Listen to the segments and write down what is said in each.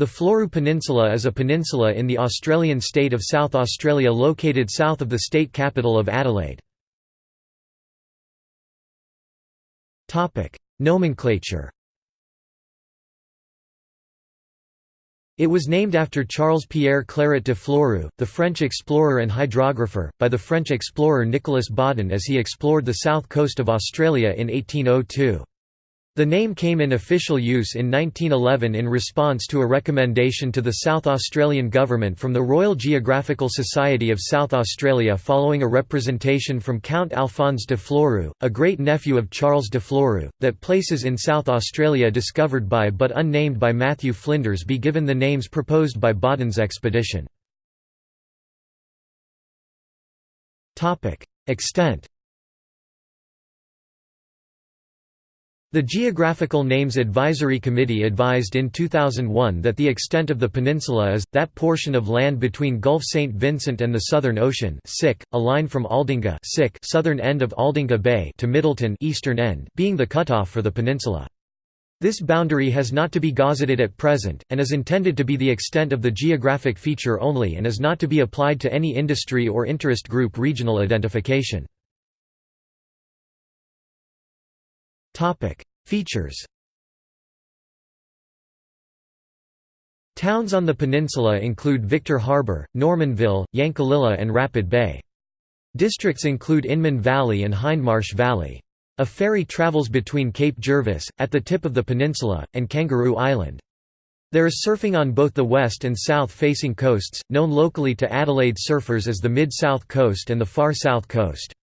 The Fleurieu Peninsula is a peninsula in the Australian state of South Australia located south of the state capital of Adelaide. Nomenclature It was named after Charles-Pierre Claret de Fleurieu, the French explorer and hydrographer, by the French explorer Nicolas Baudin as he explored the south coast of Australia in 1802. The name came in official use in 1911 in response to a recommendation to the South Australian Government from the Royal Geographical Society of South Australia following a representation from Count Alphonse de Fleurieu, a great-nephew of Charles de Fleurieu, that places in South Australia discovered by but unnamed by Matthew Flinders be given the names proposed by Baudin's expedition. Extent The Geographical Names Advisory Committee advised in 2001 that the extent of the peninsula is, that portion of land between Gulf St. Vincent and the Southern Ocean a line from Aldinga southern end of Aldinga Bay to Middleton eastern end being the cutoff for the peninsula. This boundary has not to be gazetted at present, and is intended to be the extent of the geographic feature only and is not to be applied to any industry or interest group regional identification. Features Towns on the peninsula include Victor Harbor, Normanville, Yankalilla and Rapid Bay. Districts include Inman Valley and Hindmarsh Valley. A ferry travels between Cape Jervis, at the tip of the peninsula, and Kangaroo Island. There is surfing on both the west and south-facing coasts, known locally to Adelaide surfers as the Mid-South Coast and the Far South Coast.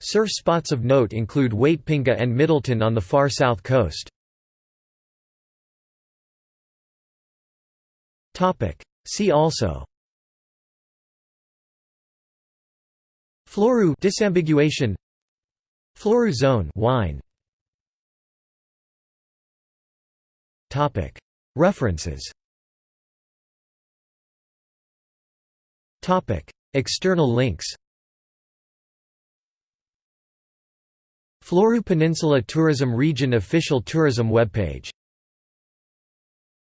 Surf spots of note include Waitpinga and Middleton on the far south coast. See also. Fleurieu disambiguation. Fleurieu zone wine. Topic. References. Topic. External links Fleurieu Peninsula Tourism Region official tourism webpage